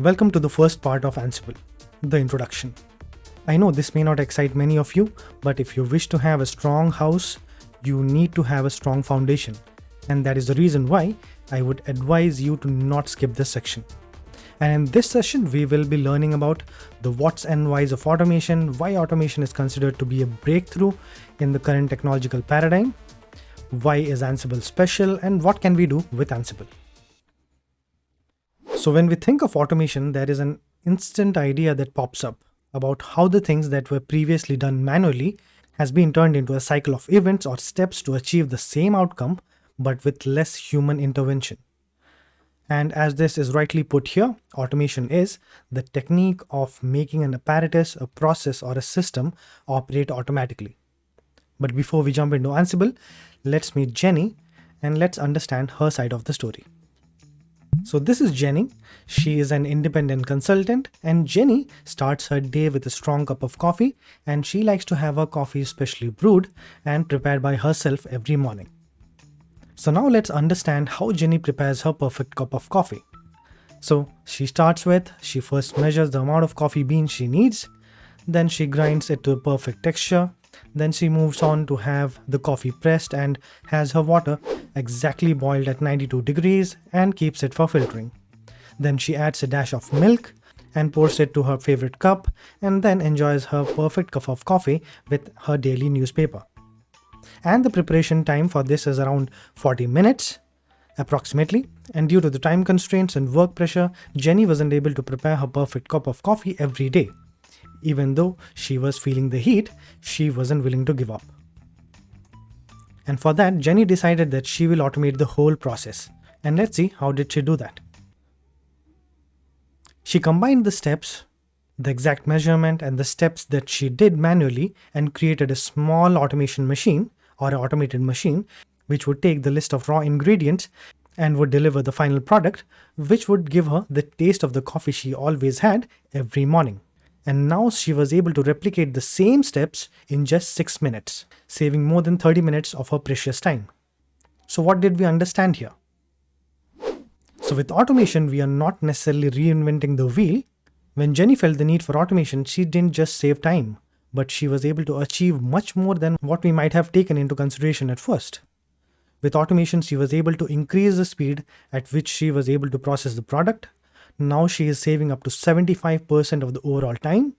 Welcome to the first part of Ansible, the introduction. I know this may not excite many of you, but if you wish to have a strong house, you need to have a strong foundation. And that is the reason why I would advise you to not skip this section. And in this session, we will be learning about the what's and whys of automation, why automation is considered to be a breakthrough in the current technological paradigm, why is Ansible special, and what can we do with Ansible. So when we think of automation, there is an instant idea that pops up about how the things that were previously done manually has been turned into a cycle of events or steps to achieve the same outcome but with less human intervention. And as this is rightly put here, automation is the technique of making an apparatus, a process, or a system operate automatically. But before we jump into Ansible, let's meet Jenny and let's understand her side of the story. Mm-hmm. So this is Jenny. She is an independent consultant and Jenny starts her day with a strong cup of coffee and she likes to have her coffee specially brewed and prepared by herself every morning. So now let's understand how Jenny prepares her perfect cup of coffee. So she starts with, she first measures the amount of coffee beans she needs, then she grinds it to a perfect texture, then she moves on to have the coffee pressed and has her water exactly boiled at 92 degrees and keeps it for filtering. Then she adds a dash of milk and pours it to her favorite cup and then enjoys her perfect cup of coffee with her daily newspaper. And the preparation time for this is around 40 minutes approximately and due to the time constraints and work pressure, Jenny wasn't able to prepare her perfect cup of coffee every day. Even though she was feeling the heat, she wasn't willing to give up. And for that, Jenny decided that she will automate the whole process. And let's see how did she do that. She combined the steps, the exact measurement and the steps that she did manually and created a small automation machine or an automated machine which would take the list of raw ingredients and would deliver the final product which would give her the taste of the coffee she always had every morning and now she was able to replicate the same steps in just 6 minutes, saving more than 30 minutes of her precious time. So what did we understand here? So with automation, we are not necessarily reinventing the wheel. When Jenny felt the need for automation, she didn't just save time, but she was able to achieve much more than what we might have taken into consideration at first. With automation, she was able to increase the speed at which she was able to process the product, now she is saving up to 75% of the overall time.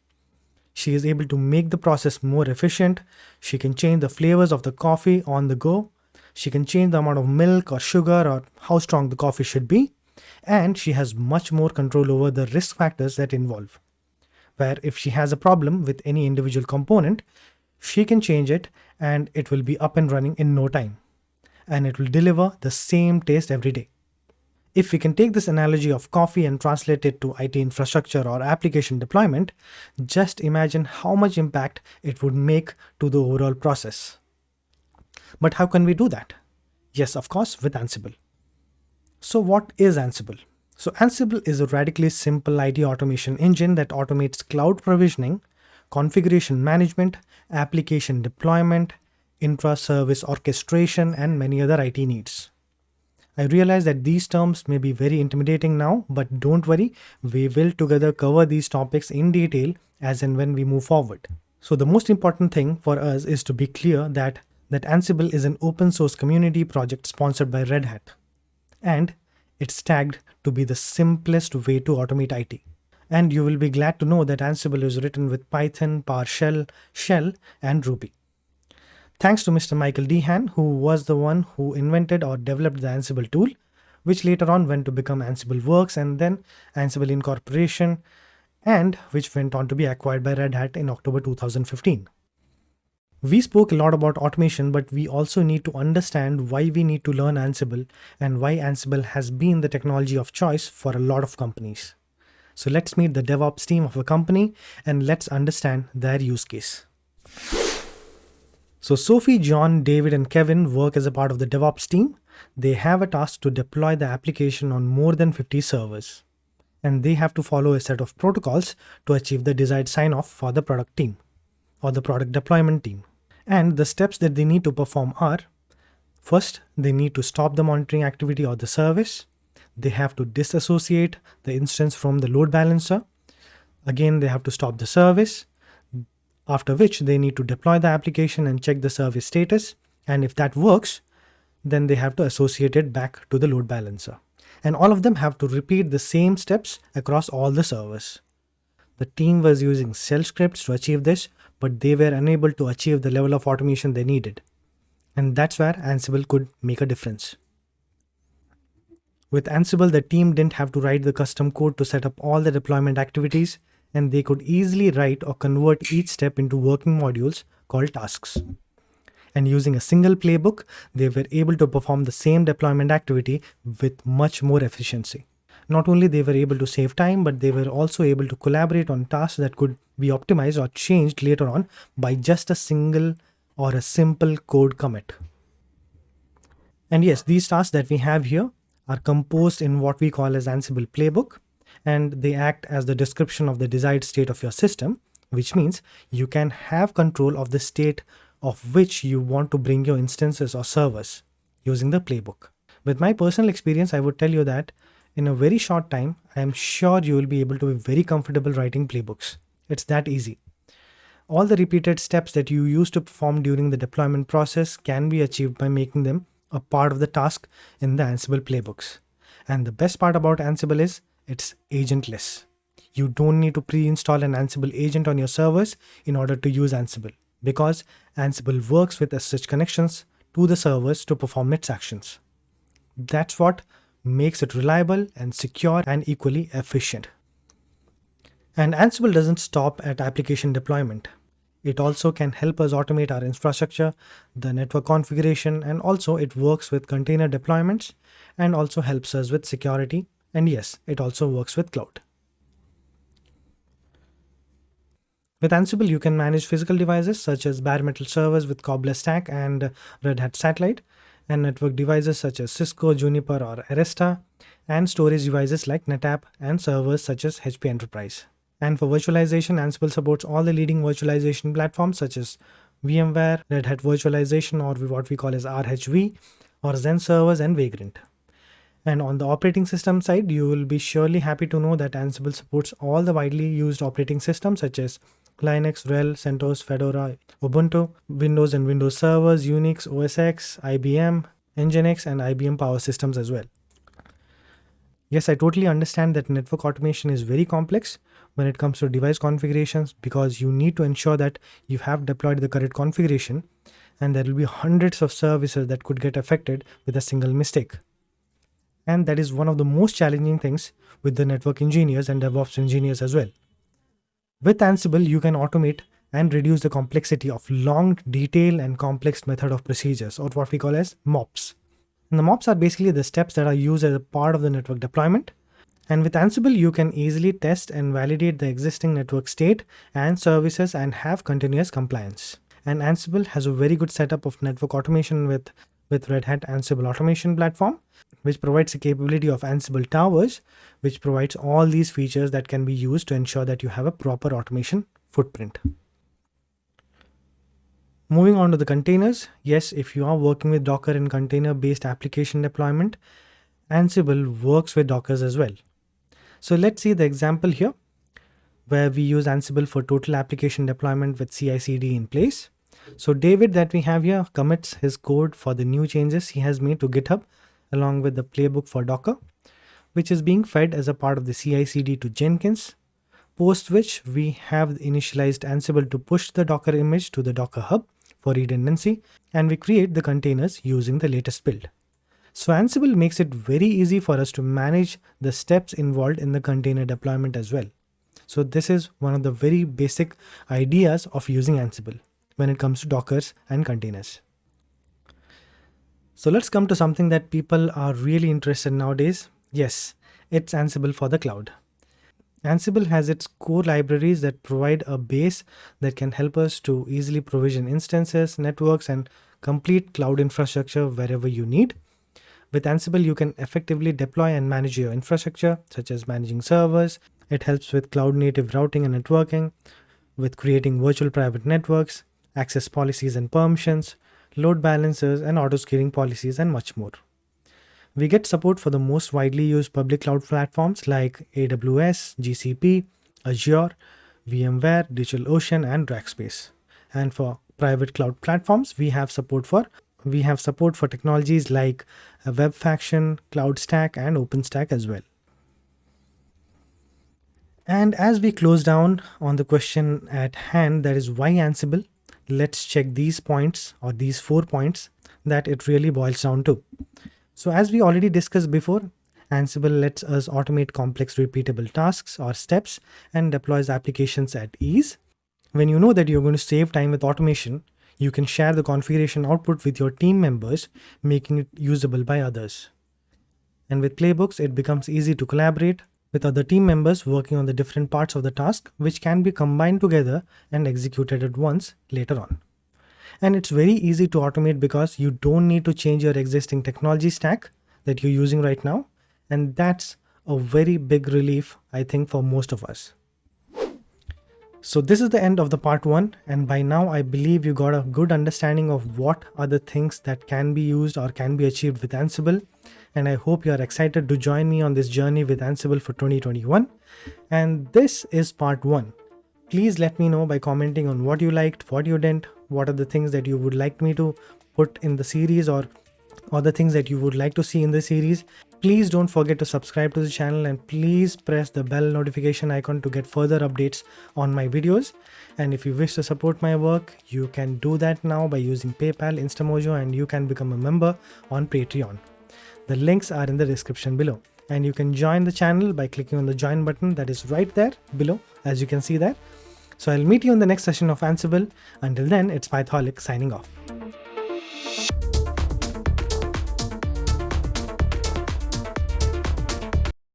She is able to make the process more efficient. She can change the flavors of the coffee on the go. She can change the amount of milk or sugar or how strong the coffee should be. And she has much more control over the risk factors that involve. Where if she has a problem with any individual component, she can change it and it will be up and running in no time. And it will deliver the same taste every day. If we can take this analogy of coffee and translate it to IT infrastructure or application deployment, just imagine how much impact it would make to the overall process. But how can we do that? Yes, of course, with Ansible. So what is Ansible? So Ansible is a radically simple IT automation engine that automates cloud provisioning, configuration management, application deployment, intra-service orchestration, and many other IT needs. I realize that these terms may be very intimidating now, but don't worry, we will together cover these topics in detail as and when we move forward. So the most important thing for us is to be clear that, that Ansible is an open source community project sponsored by Red Hat. And it's tagged to be the simplest way to automate IT. And you will be glad to know that Ansible is written with Python, PowerShell, Shell, and Ruby. Thanks to Mr. Michael DeHaan, who was the one who invented or developed the Ansible tool, which later on went to become Ansible Works and then Ansible Incorporation, and which went on to be acquired by Red Hat in October 2015. We spoke a lot about automation, but we also need to understand why we need to learn Ansible and why Ansible has been the technology of choice for a lot of companies. So let's meet the DevOps team of a company and let's understand their use case. So Sophie, John, David, and Kevin work as a part of the DevOps team. They have a task to deploy the application on more than 50 servers. And they have to follow a set of protocols to achieve the desired sign-off for the product team or the product deployment team. And the steps that they need to perform are, first, they need to stop the monitoring activity or the service. they have to disassociate the instance from the load balancer. Again, they have to stop the service, after which they need to deploy the application and check the service status. And if that works, then they have to associate it back to the load balancer. And all of them have to repeat the same steps across all the servers. The team was using shell scripts to achieve this, but they were unable to achieve the level of automation they needed. And that's where Ansible could make a difference. With Ansible, the team didn't have to write the custom code to set up all the deployment activities, and they could easily write or convert each step into working modules called tasks. And using a single playbook, they were able to perform the same deployment activity with much more efficiency. Not only they were able to save time, but they were also able to collaborate on tasks that could be optimized or changed later on by just a single or a simple code commit. And yes, these tasks that we have here are composed in what we call as Ansible playbook, and they act as the description of the desired state of your system, which means you can have control of the state of which you want to bring your instances or servers using the playbook. With my personal experience, I would tell you that in a very short time, I am sure you will be able to be very comfortable writing playbooks. It's that easy. All the repeated steps that you used to perform during the deployment process can be achieved by making them a part of the task in the Ansible playbooks. And the best part about Ansible is it's agentless. You don't need to pre-install an Ansible agent on your servers in order to use Ansible because Ansible works with SSH connections to the servers to perform its actions. That's what makes it reliable and secure and equally efficient. And Ansible doesn't stop at application deployment. It also can help us automate our infrastructure, the network configuration, and also it works with container deployments and also helps us with security. And yes, it also works with cloud. With Ansible, you can manage physical devices such as bare metal servers with Cobbler Stack and Red Hat Satellite, and network devices such as Cisco, Juniper, or Arista, and storage devices like NetApp and servers such as HP Enterprise. And for virtualization, Ansible supports all the leading virtualization platforms such as VMware, Red Hat Virtualization, or what we call as RHV, or Xen servers and Vagrant. And on the operating system side, you will be surely happy to know that Ansible supports all the widely used operating systems such as Linux, RHEL, CentOS, Fedora, Ubuntu, Windows and Windows servers, Unix, OS X, IBM, Nginx, and IBM Power Systems as well. Yes, I totally understand that network automation is very complex when it comes to device configurations because you need to ensure that you have deployed the correct configuration and there will be hundreds of services that could get affected with a single mistake. And that is one of the most challenging things with the network engineers and DevOps engineers as well. With Ansible, you can automate and reduce the complexity of long, detailed, and complex method of procedures, or what we call as MOPS. And the MOPS are basically the steps that are used as a part of the network deployment. And with Ansible, you can easily test and validate the existing network state and services and have continuous compliance. And Ansible has a very good setup of network automation with, with Red Hat Ansible Automation Platform which provides the capability of Ansible Towers, which provides all these features that can be used to ensure that you have a proper automation footprint. Moving on to the containers, yes, if you are working with Docker and container-based application deployment, Ansible works with Dockers as well. So let's see the example here, where we use Ansible for total application deployment with CI/CD in place. So David that we have here commits his code for the new changes he has made to GitHub along with the playbook for Docker, which is being fed as a part of the CI/CD to Jenkins, post which we have initialized Ansible to push the Docker image to the Docker Hub for redundancy, and we create the containers using the latest build. So Ansible makes it very easy for us to manage the steps involved in the container deployment as well. So this is one of the very basic ideas of using Ansible when it comes to Dockers and containers. So let's come to something that people are really interested in nowadays. Yes, it's Ansible for the cloud. Ansible has its core libraries that provide a base that can help us to easily provision instances, networks, and complete cloud infrastructure wherever you need. With Ansible, you can effectively deploy and manage your infrastructure, such as managing servers. It helps with cloud native routing and networking, with creating virtual private networks, access policies and permissions, load balancers, and auto-scaling policies, and much more. We get support for the most widely used public cloud platforms like AWS, GCP, Azure, VMware, DigitalOcean, and Rackspace. And for private cloud platforms, we have support for we have support for technologies like Webfaction, CloudStack, and OpenStack as well. And as we close down on the question at hand, that is why Ansible, let's check these points or these four points that it really boils down to. So as we already discussed before, Ansible lets us automate complex repeatable tasks or steps and deploys applications at ease. When you know that you're going to save time with automation, you can share the configuration output with your team members, making it usable by others. And with playbooks, it becomes easy to collaborate with other team members working on the different parts of the task, which can be combined together and executed at once later on. And it's very easy to automate because you don't need to change your existing technology stack that you're using right now. And that's a very big relief, I think, for most of us. So this is the end of the part one. And by now, I believe you got a good understanding of what are the things that can be used or can be achieved with Ansible. And I hope you are excited to join me on this journey with Ansible for 2021. And this is part one. Please let me know by commenting on what you liked, what you didn't, what are the things that you would like me to put in the series or other things that you would like to see in the series. Please don't forget to subscribe to the channel and please press the bell notification icon to get further updates on my videos. And if you wish to support my work, you can do that now by using PayPal, Instamojo and you can become a member on Patreon. The links are in the description below. And you can join the channel by clicking on the join button that is right there below as you can see there. So I'll meet you in the next session of Ansible. Until then, it's Pytholic signing off.